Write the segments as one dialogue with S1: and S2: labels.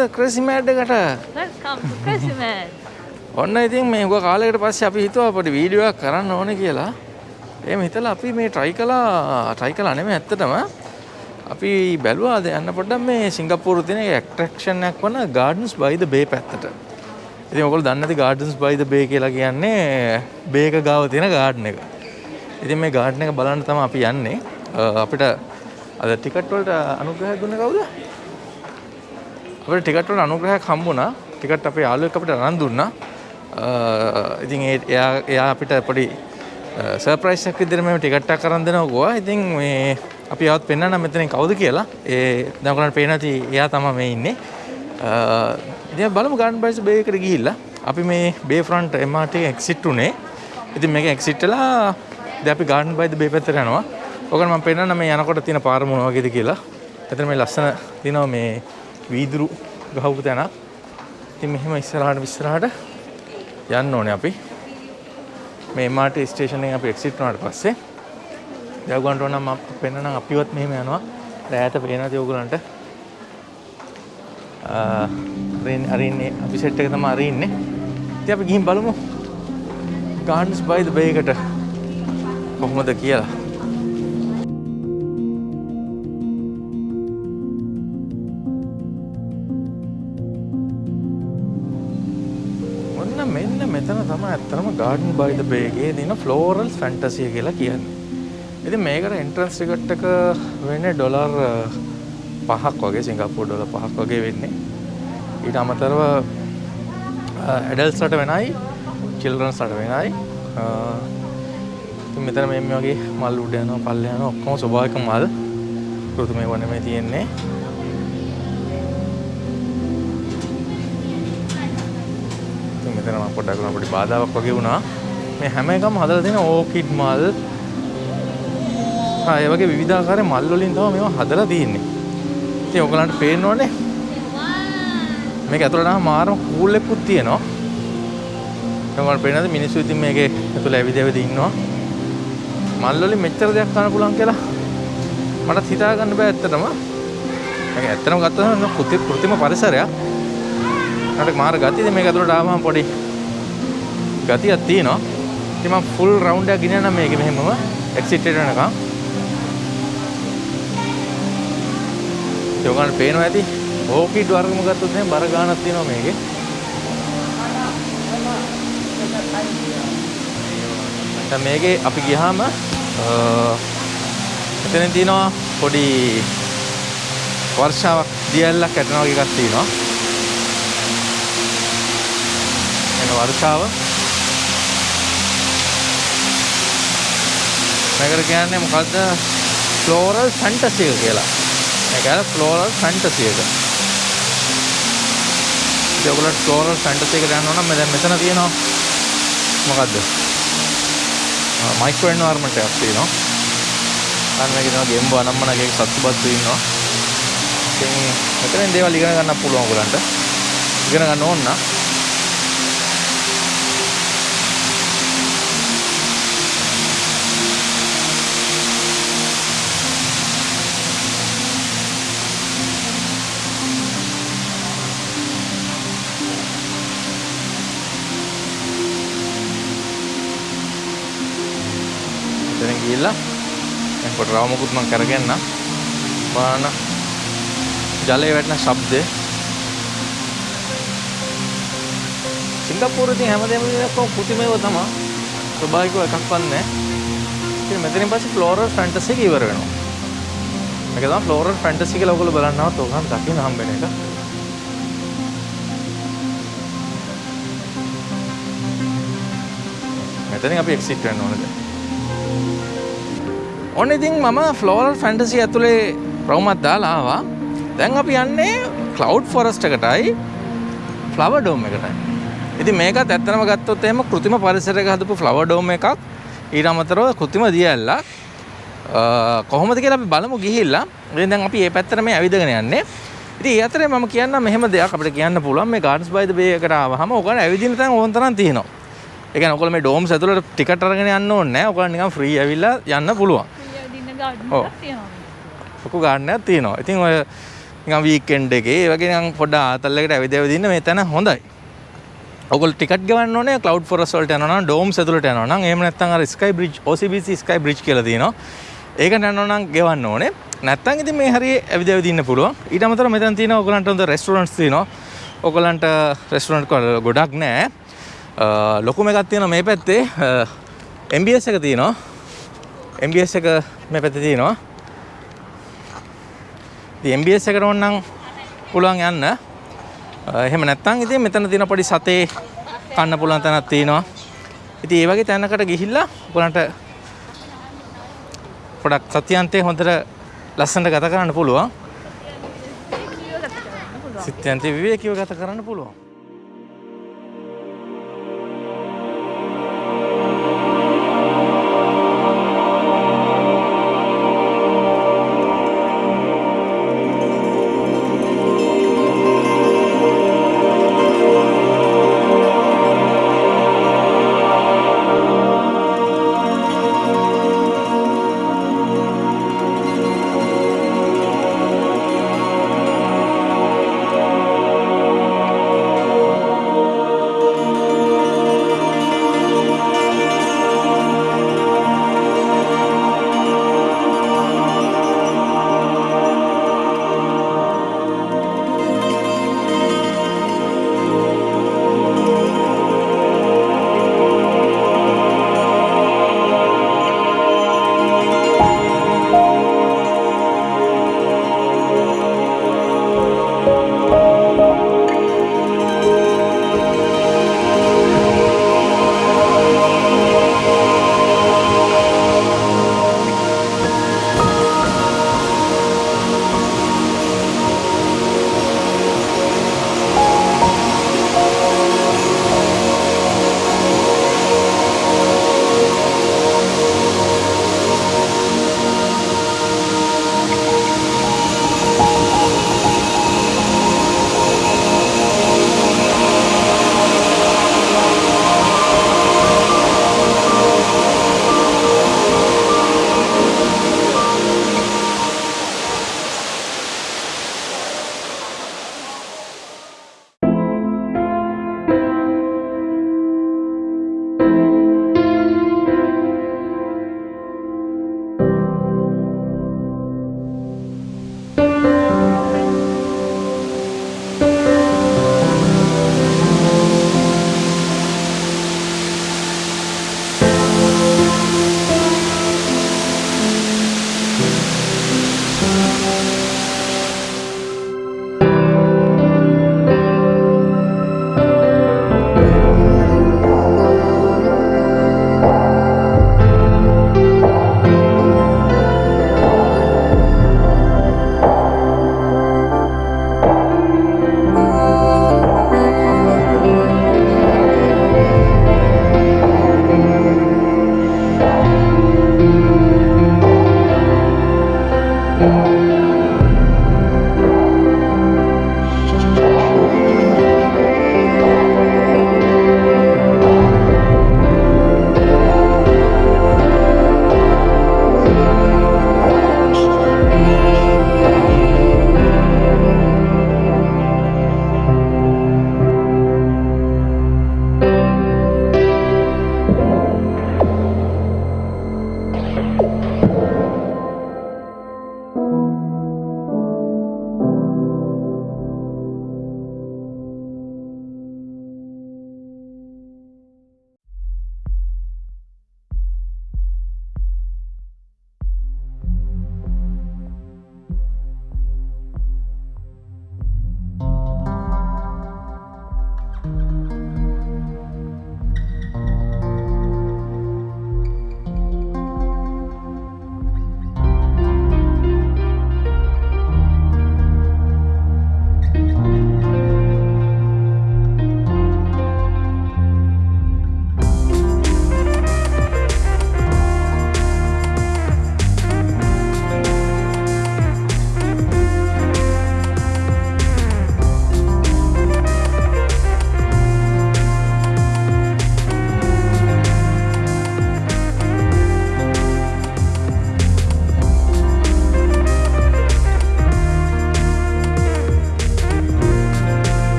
S1: කොහොමද crazy mad එකට
S2: Welcome to Christmas.
S1: ඔන්න ඉතින් මේ හුඟ කාලයකට පස්සේ අපි හිතුවා පොඩි වීඩියෝ එකක් කරන්න ඕනේ කියලා. එහෙම හිතලා අපි මේ try කළා try කළා නෙමෙයි ඇත්තටම. අපි බැලුවා යන්න පොඩ්ඩක් මේ සිංගප්පූරු තියෙන ඇට්‍රැක්ෂන් එකක් වන Gardens by the Bay පැත්තට. ඉතින් ඔයගොල්ලෝ දන්නේ නැති Gardens by the Bay කියලා කියන්නේ බේ එක ගාව තියෙන ගාඩන් එක. ඉතින් මේ ගාඩන් එක බලන්න තමයි අපි යන්නේ. අපිට අද ටිකට් වලට අනුග්‍රහයක් දුන්නේ කවුද? අපිට ටිකට් වල අනුග්‍රහයක් හම්බුණා. ටිකට් අපේ යාළුවෙක් අපිට අරන් දුන්නා. අ, ඉතින් ඒ එයා එයා අපිට පොඩි සර්ප්‍රයිස් එකක් විදිහට මේ ටිකට් එකක් අරන් දෙනවා ගෝවා. ඉතින් මේ අපි ආවත් පෙන්වන්න මෙතනින් කවුද කියලා. ඒ දැන් ඔයගොල්ලන්ට පේනවා ඇති එයා තමයි මේ ඉන්නේ. අ, ඉතින් බලමු ගාඩන් බයිස් බේ එකට ගිහිල්ලා අපි මේ බේ ෆ්‍රන්ට් MRT එක්සිට් උනේ. ඉතින් මේක එක්සිට් වෙලා දැන් අපි ගාඩන් බයි ද බේ පැත්තට යනවා. ඔයගොල්ලෝ මම පෙන්වන්න මේ යනකොට තියෙන පාර මොන වගේද කියලා. එතන මේ ලස්සන තියෙනවා මේ වීදුරු ගහපු තැනක්. ඉතින් මෙහෙම ඉස්සරහට ඉස්සරහට යන්න ඕනේ අපි. මේ MRT ස්ටේෂන් එකෙන් අපි එක්සිට් වුණාට පස්සේ දැන් ඔයගොල්ලන්ට ඕන නම් මම පෙන්නනම් අපිවත් මෙහෙම යනවා. රැයට පේන නැති ඔයගොල්ලන්ට. අරින් අරින්නේ අපි සෙට් එක තමයි අරින්නේ. ඉතින් අපි ගිහින් බලමු. Gardens by the Bay එකට කොහොමද කියලා. ඔන්න මෙන්න මෙතන තමයි ඇත්තම Garden by the Bay එකේ තියෙන Floral Fantasy කියලා කියන්නේ. ඉතින් මේකට එන්ට්‍රන්ස් ටිකට් එක වෙන්නේ ඩොලර් uh, පහක් වගේ සිංගප්පූර් ඩොලර් පහක් වගේ වෙන්නේ. ඊට අමතරව uh, ඇඩල්ස්ලට වෙනයි චිල්ඩ්‍රන්ස්ලට වෙනයි. අ, ඉතින් මෙතන මේ මේ වගේ මල් උඩ යනවා පල්ල යනවා ඔක්කොම ස්වභාවික මල්. කෘත්‍රිමව නෙමෙයි තියෙන්නේ. ඉතින් මෙතන මම පොඩ්ඩක් උනා පොඩි බාධාවක් වගේ වුණා. මේ හැම එකම හදලා තියෙන ඕකිඩ් මල්. ආ ඒ වගේ විවිධාකාර මල් වලින් තමයි මේවා හදලා තියෙන්නේ. ඉතින් ඔයගලන්ට පේන්න ඕනේ. මේක ඇතුළට නම් මාරම කූල් එකකුත් තියෙනවා. ඔයගලන්ට පේනද මිනිස්සු ඉතින් මේකේ ඇතුළ ඇවිද ඇවිද ඉන්නවා. මල් වලින් මෙච්චර දෙයක් කරන්න පුළුවන් කියලා මටත් හිතා ගන්න බෑ ඇත්තටම. මේක ඇත්තටම ගත්තොත් කෘත්‍රිම කෘත්‍රිම පරිසරයක්. මට මාර ගතියද මේක ඇතුළට ආවම පොඩි ගතියක් තියෙනවා. ඉතින් මම ෆුල් රවුන්ඩ් එකක් ගෙනියනම් මේක මෙහෙමම එක්සිට් එකට යනකම්. ඒගොල්ලන්ට පේනවා ඇති. ඕකිඩ් වර්ගම ගත්තොත් එහෙනම් බර ගානක් තියෙනවා මේකේ. දැන් මේකේ අපි ගියාම එතනින් තියෙනවා පොඩි වර්ෂාවක් දියැලක් ඇටෙනවා වගේ එකක් තියෙනවා. වර්ෂාව මේකට කියන්නේ මොකද්ද ෆ්ලෝරල් ෆැන්ටසි එක කියලා. මේක කියන්නේ ෆ්ලෝරල් ෆැන්ටසි එක. ඉතින් ඔයගොල්ලෝ ෆ්ලෝරල් ෆැන්ටසි එකට යනවා නම් දැන් මෙතන තියෙනවා මොකද්ද? මයික්‍රෝ එන්වයරන්මන්ට් එකක් තියෙනවා. අන්න මේක තියෙනවා ගෙම්බෝ අනම්මනගේ සත්තුබත්තු ඉන්නවා. ඉතින් මෙතනින් දේවල් ඉගෙන ගන්න පුළුවන් ඔයගලන්ට. ඉගෙන ගන්න ඕන නම් එතන ගිහිල්ලා දැන් කොට රවමුකුත් මම කරගන්න බලන්න ජලයේ වැටෙන ශබ්දය. සිංගප්පූරුවේ තියෙන හැමදේම ඔක්කොම කෘතිමයව තමයි ස්වභාවිකව එකක්වත් නැහැ ඉතින් මෙතනින් පස්සේ ෆ්ලෝරල් ෆැන්ටසි එක ඉවර වෙනවා. මේක තමයි ෆ්ලෝරල් ෆැන්ටසි කියලා ඔයගොල්ලෝ බලන්නවත් ඕකම දකින්න හම්බෙන එක. මෙතනින් අපි එක්සිට් වෙන්න ඕනද? ඔන්න ඉතින් මම ෆ්ලෝරල් ෆැන්ටසි ඇතුලේ රවුමක් දාලා ආවා. දැන් අපි යන්නේ ක්ලවුඩ් ෆොරස්ට් එකටයි ෆ්ලවර් ඩෝම් එකටයි. ඉතින් මේකත් ඇත්තටම ගත්තොත් එහෙම කෘත්‍රිම පරිසරයක හදපු ෆ්ලවර් ඩෝම් එකක් ඊට අමතරව කෘත්‍රිම දියැලක් කොහොමද කියලා අපි බලමු ගිහිල්ලා. ඉතින් දැන් අපි මේ පැත්තට මේ ඇවිදගෙන යන්නේ. ඉතින් ඒ අතරේ මම කියන්නම් මෙහෙම දෙයක් අපිට කියන්න පුළුවන් මේ Gardens by the Bay එකට ආවහම ඔයගොල්ලෝ ඇවිදින්න තැන් ඕන තරම් තියෙනවා. ඒ කියන්නේ ඔයගොල්ලෝ මේ ඩෝම්ස් ඇතුළට ටිකට් අරගෙන යන්න ඕනේ නැහැ. ඔයගොල්ලෝ නිකන් ෆ්‍රී ඇවිල්ලා යන්න පුළුවන්. ලොකු ගාඩනයක් තියෙනවා. ඉතින් ඔය නිකන් වීකෙන්ඩ් එකේ ඒ වගේ නිකන් පොඩ්ඩ ආතල්ලකට ඇවිද ඇවිදින්න මේ තැන හොඳයි. ඔගොල්ලෝ ටිකට් ගවන්න ඕනේ ක්ලවුඩ් ෆොරස් වලට යනවා නම් ඩෝම්ස් ඇතුළට යනවා නම් එහෙම නැත්නම් අර sky bridge OCBC sky bridge කියලා තියෙනවා. ඒකට යනවා නම් ගෙවන්න ඕනේ. නැත්නම් ඉතින් මේ හරිය ඇවිද ඇවිදින්න පුළුවන්. ඊට අමතරව මෙතන තියෙනවා ඔයගලන්ට හොඳ රෙස්ටෝරන්ට්ස් තියෙනවා. ඔයගලන්ට රෙස්ටෝරන්ට් ගොඩක් නැහැ. ලොකුම එකක් තියෙනවා මේ පැත්තේ MBS එක තියෙනවා. MBS එක මේ පැත්තේ තියෙනවා. ඉතින් MBS එකට ඕනනම් පුළුවන් යන්න. එහෙම නැත්නම් ඉතින් මෙතන තියෙන පොඩි සතේ කන්න පුළුවන් තැනක් තියෙනවා. ඉතින් ඒ වගේ තැනකට ගිහිල්ලා ඔයගලන්ට පොඩක් සත්‍යන්තේ හොඳට ලස්සනට ගත කරන්න පුළුවන්. සිත්යන්තේ විවේකීව ගත කරන්න පුළුවන්.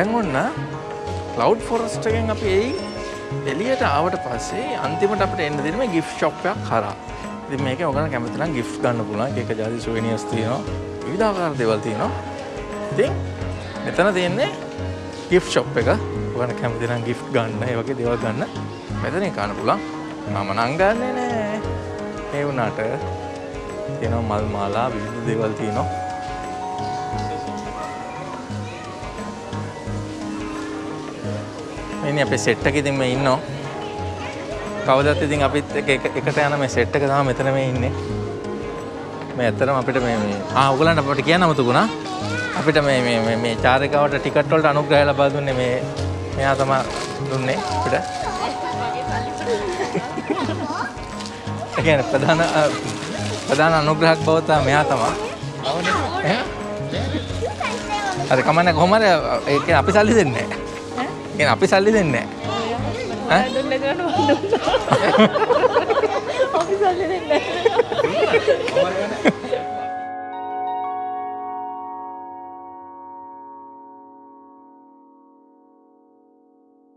S1: දැන් ඔන්න කලව් ෆොරස්ට එකෙන් අපි එයි එලියට ආවට පස්සේ අන්තිමට අපට එන්න දෙන මේ ගිෆ් ශොප්යක් කරා ඉතින් මේක ඔගන කැමතිනම් ගිෆ් ගන්න පුළුවන්. එක ජාති සුවනියස් තියෙනවා. විවිධාකාර දේවල් තියෙනවා. ඉතින් මෙතන තියෙන්නේ ගිෆ් ශොප් එක. ඔගන කැමතිනම් ගිෆ් ගන්න ඒ වගේ දේවල් ගන්න. මෙතන ගන්න පුළුවන්. මම නම් ගන්නෙ නෑ. ඒ වුණාට තියෙනවා මල් මාලා විවිධ දේවල් තියෙනවා. ඉනි අපේ සෙට් එක ඉතින් මේ ඉන්නවා. කවදත් ඉතින් අපිත් එක එක- එකට යන මේ සෙට් එක තමයි මෙතන මේ ඉන්නේ. මේ ඇත්තටම අපිට මේ මේ ආ ඔයගලන්ට අපිට කියන්න අමතකුණා. අපිට මේ මේ මේ මේ චාරිකාවට ටිකට් වලට අනුග්‍රහය ලබා දුන්නේ මේ මෙයා තමයි දුන්නේ අපිට. ඒ කියන්නේ ප්‍රධාන ප්‍රධාන අනුග්‍රහක් බව තමයි මෙයා තමයි? හරි කමන්නේ කොහොම හරි ඒ කියන්නේ අපි සල්ලි දෙන්නේ. නැහැ. කියන්නේ අපි සල්ලි දෙන්නේ නැහැ. ඈ
S2: දුන්නේ නැතුනට මම දුන්නා. අපි සල්ලි දෙන්නේ නැහැ.